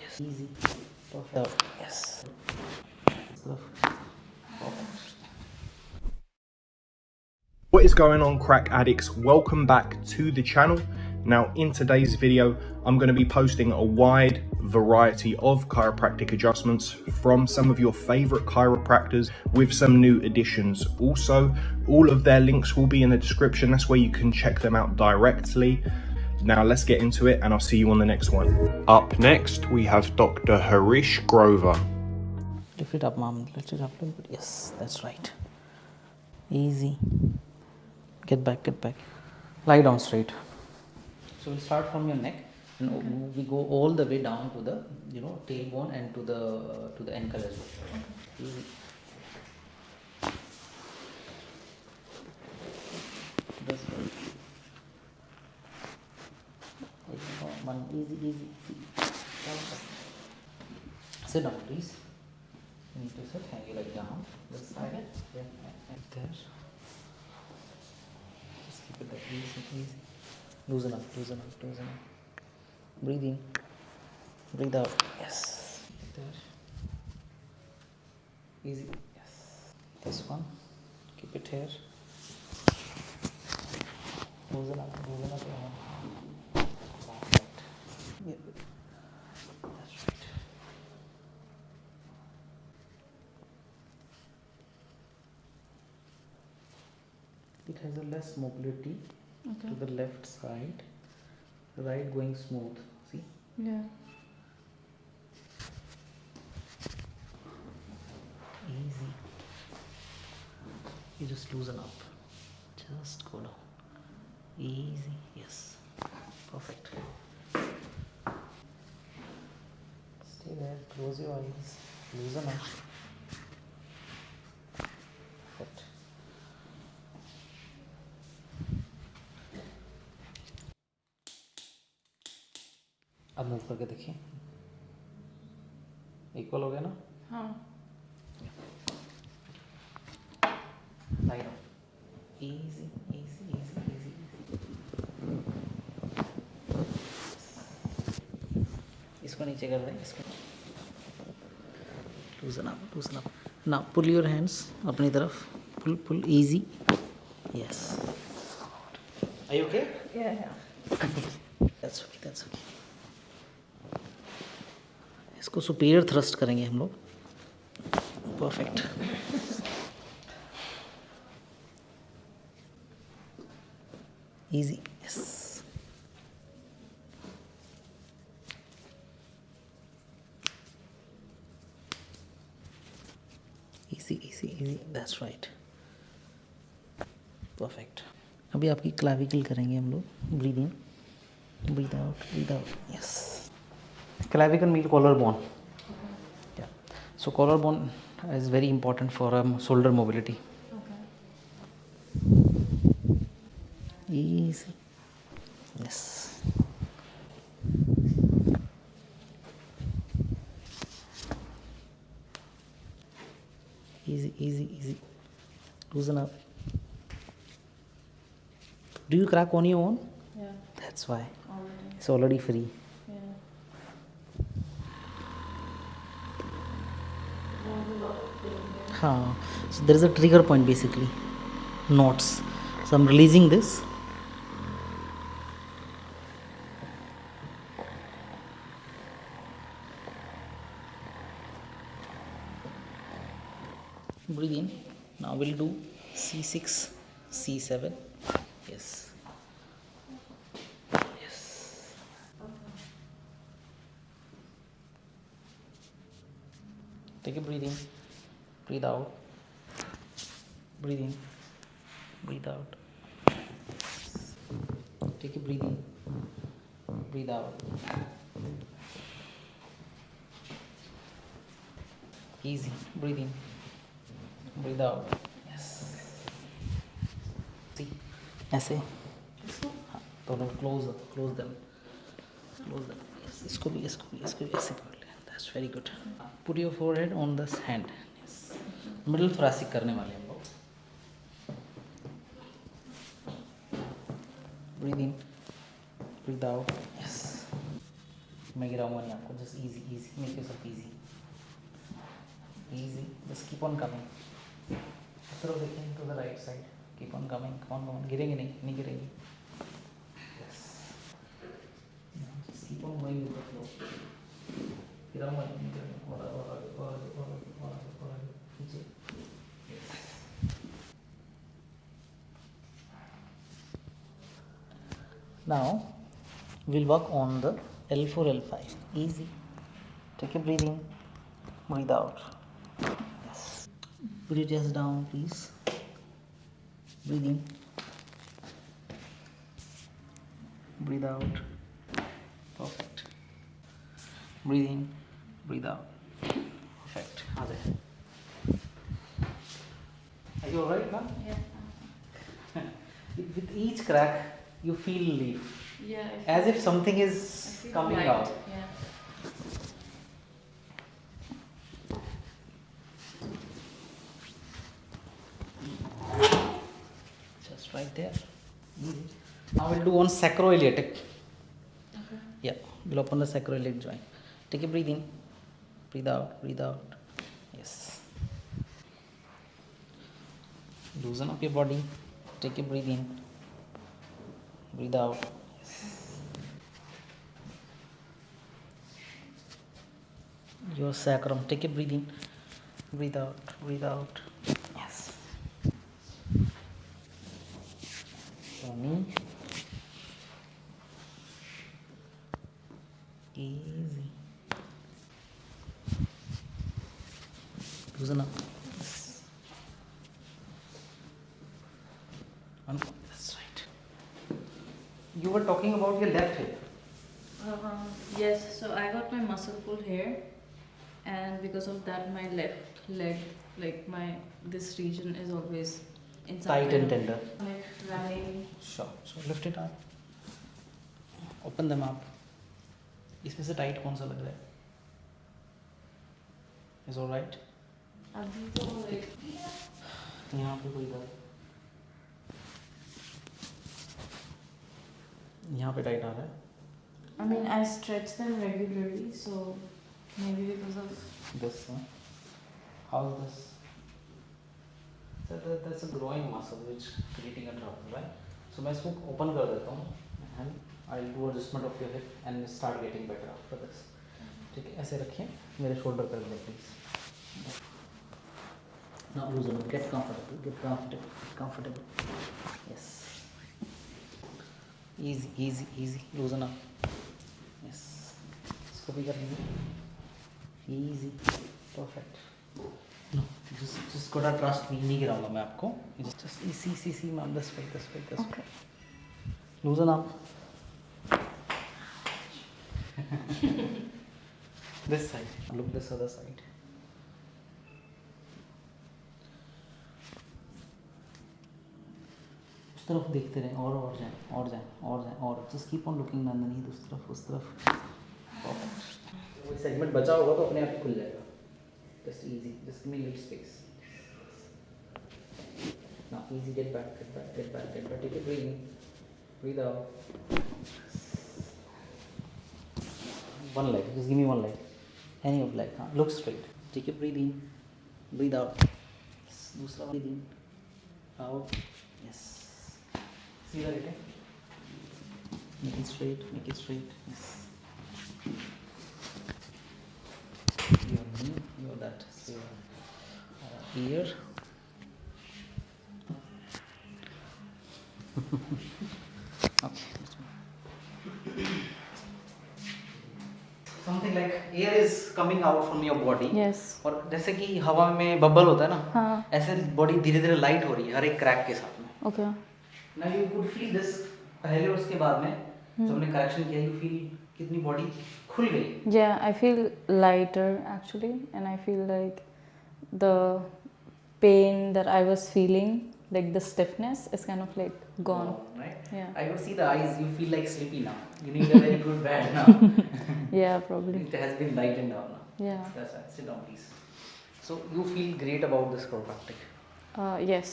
yes easy perfect yes What is going on crack addicts? Welcome back to the channel. Now in today's video, I'm going to be posting a wide variety of chiropractic adjustments from some of your favorite chiropractors with some new additions. Also, all of their links will be in the description. That's where you can check them out directly. Now let's get into it and I'll see you on the next one. Up next, we have Dr. Harish Grover. lift it up mom lift it up. A little bit yes that's right. Easy. Get back get back. Lie down straight. So we'll start from your neck. And we go all the way down to the you know tailbone and to the to the ankle as well. Easy. That's right. There you. One. Easy easy. Sit down please. You need to sit. Hang your leg down. This side. Yeah, and there. Just keep it like easy easy loosen up loosen up loosen up. Breathe in breathe out. Yes. There. Easy. Yes. This one. Keep it here. Loosen up loosen up your arm. Perfect. Yeah. That's right. it has a less mobility Okay. to the left side right going smooth see Yeah. easy you just loosen up just go down easy yes perfect in there, close your eyes, loosen up. Foot. अब move करके देखिए। Equal हो गया ना? हाँ। Easy easy easy easy इसको नीचे कर दें इसको loosen up loosen up now pull your hands अपनी तरफ़ pull pull easy yes are you okay yeah yeah that's okay that's okay इसको सुपीरियर थ्रस्ट करेंगे हम लोग परफेक्ट easy yes जी दैट्स राइट परफेक्ट अभी आपकी क्लाविकल करेंगे हम लोग breathe in breathe out breathe out yes clavicle mean collar bone yeah so collar bone is very important for a shoulder mobility easy Easy, easy. Loosen up. Do you crack on your own? Yeah. That's why. Already. It's already free. Yeah. Huh. So there is a trigger point basically. Knots. So I'm releasing this. Breathe in. Now we'll do C6, C7. Yes. Yes. Take a breathe in, breathe out, breathe in, breathe out. Take a breathe in, breathe out. Easy, breathe in, breathe out. Yes. See, ऐसे हाँ दोनों close close them close them इसको भी इसको भी इसको भी ऐसे पकड़ ले that's very good put your forehead on this hand middle thoracic करने वाले हम लोग breathe in breathe out yes मैं गिराऊँगा नहीं आपको just easy easy make yourself easy easy बस keep on just keep on coming सिर्फ देखें to the right side keep on coming come on come गिरेंगे नहीं नहीं गिरेंगी yes just keep on going with the flow गिराऊंगा नहीं नहीं गिराऊंगा और और आगे और आगे और आगे और आगे और आगे नीचे now we'll work on the L4 L5 easy take a breathing breathe out yes put just down please? Breathing breathe out. Perfect. Breathe in. Breathe out. Perfect. Are you all right now Yes. with each crack you feel relief. Yeah as if something is coming light. out. Yeah. Right there now we'll do one sacroiliac. Okay. yeah we'll open the sacroiliac joint. Take a breathe in breathe out breathe out. Yes. Loosen up your body. Take a breathe in breathe out. Your sacrum. Take a breathe in breathe out breathe out yes easy. Loosen up that's right. You were talking about your left hip. Uh, yes. So I got my muscle pull here, and because of that, my left leg, like my this region, is always tight and tender running. sure so lift it up open them up इसमें से tight कौन सा लग रहा है is all right अभी तो यहाँ पे कोई दर्द यहाँ पे टाइट आ रहा है I mean I stretch them regularly, so maybe because of this one how's this sir that's a growing muscle which creating a trouble right so मैं इसको ओपन कर देता हूँ and I do adjustment of your hip and start getting better after this ठीक है? ऐसे रखिए, मेरे शोल्डर कर दें please now loosen up get comfortable get comfortable comfortable. Yes. Easy easy easy. Loosen up. Yes. इसको भी कर लेंगे easy. Perfect. Just just gotta trust me नहीं गिराऊँगा मैं आपको just just see see see ma'am this way this way this way loosen up this side look this other side उस तरफ़ देखते रहें और और जाएँ और जाएँ और जाएँ और जस्ट कीप ऑन लुकिंग अंदर उस तरफ़ उस तरफ़ कोई सेगमेंट बचा होगा तो अपने आप ही खुल जाएगा just easy just give me little space now easy get back get back get back get back take it breathe breathe out one leg just give me one leg any of leg huh? look straight take a breathe in breathe out yes. दूसरा breathe in out yes see that again make it straight make it straight yes That your uh, ear okay something like air is coming out from your body yes. और जैसे कि हवा में bubble होता है ना हाँ. ऐसे बॉडी धीरे धीरे लाइट हो रही है हर एक क्रैक के साथ में Okay. ना यू कुड फील दिस पहले और उसके बाद में जब हमने करेक्शन किया यू फील कितनी body खुल गई Yeah, I feel lighter actually, and I feel like the pain that I was feeling, like the stiffness, is kind of like gone. right Yeah. I could see the eyes you feel like sleepy now you need a very good bed now Yeah, probably. it has been lightened down now Yeah. that's right sit down please so you feel great about this chiropractic Uh, yes,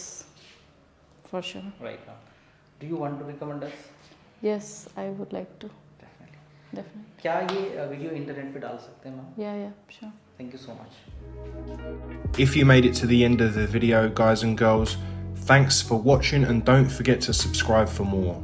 for sure. right now do you want to recommend us Yes, I would like to. Definitely. definitely. क्या ये video internet पे डाल सकते हैं ma'am Yeah, yeah, sure. Thank you so much If you made it to the end of the video, guys and girls, thanks for watching and don't forget to subscribe for more.